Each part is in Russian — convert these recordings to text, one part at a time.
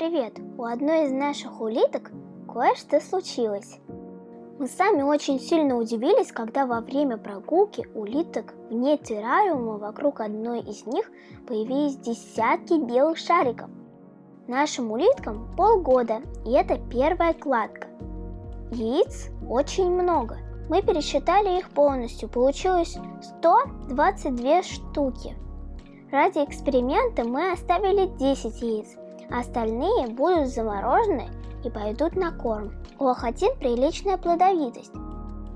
привет! У одной из наших улиток кое-что случилось. Мы сами очень сильно удивились, когда во время прогулки улиток вне террариума вокруг одной из них появились десятки белых шариков. Нашим улиткам полгода, и это первая кладка. Яиц очень много. Мы пересчитали их полностью, получилось 122 штуки. Ради эксперимента мы оставили 10 яиц, Остальные будут заморожены и пойдут на корм. У охотин приличная плодовитость.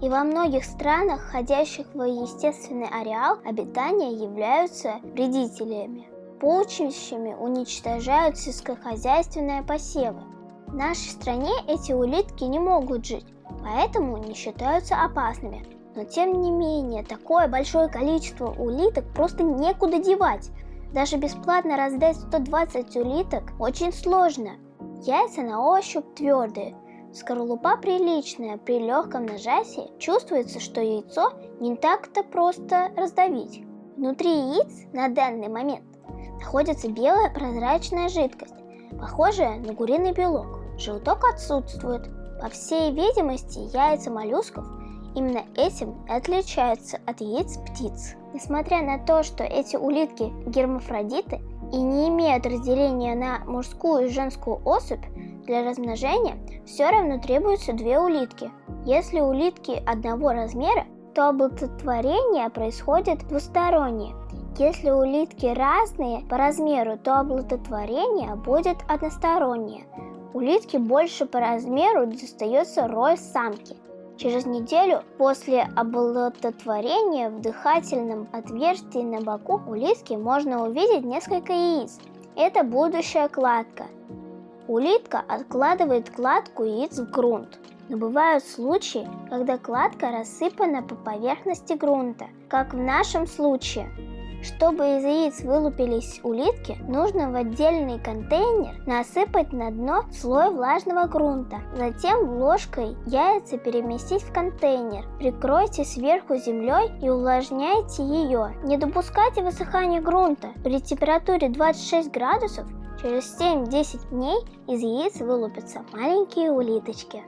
И во многих странах, входящих в естественный ареал обитания, являются вредителями. Полчищами уничтожают сельскохозяйственные посевы. В нашей стране эти улитки не могут жить, поэтому не считаются опасными. Но тем не менее, такое большое количество улиток просто некуда девать. Даже бесплатно раздать 120 улиток очень сложно. Яйца на ощупь твердые, скорлупа приличная, при легком нажатии чувствуется, что яйцо не так-то просто раздавить. Внутри яиц на данный момент находится белая прозрачная жидкость, похожая на куриный белок. Желток отсутствует. По всей видимости, яйца моллюсков именно этим и отличаются от яиц птиц. Несмотря на то, что эти улитки гермафродиты и не имеют разделения на мужскую и женскую особь, для размножения все равно требуются две улитки. Если улитки одного размера, то оплодотворение происходит двустороннее. Если улитки разные по размеру, то оплодотворение будет одностороннее. Улитки больше по размеру достается рой самки. Через неделю после оплодотворения в дыхательном отверстии на боку у лиски можно увидеть несколько яиц. Это будущая кладка. Улитка откладывает кладку яиц в грунт. Но бывают случаи, когда кладка рассыпана по поверхности грунта, как в нашем случае. Чтобы из яиц вылупились улитки, нужно в отдельный контейнер насыпать на дно слой влажного грунта. Затем ложкой яйца переместить в контейнер. Прикройте сверху землей и увлажняйте ее. Не допускайте высыхания грунта. При температуре 26 градусов через 7-10 дней из яиц вылупятся маленькие улиточки.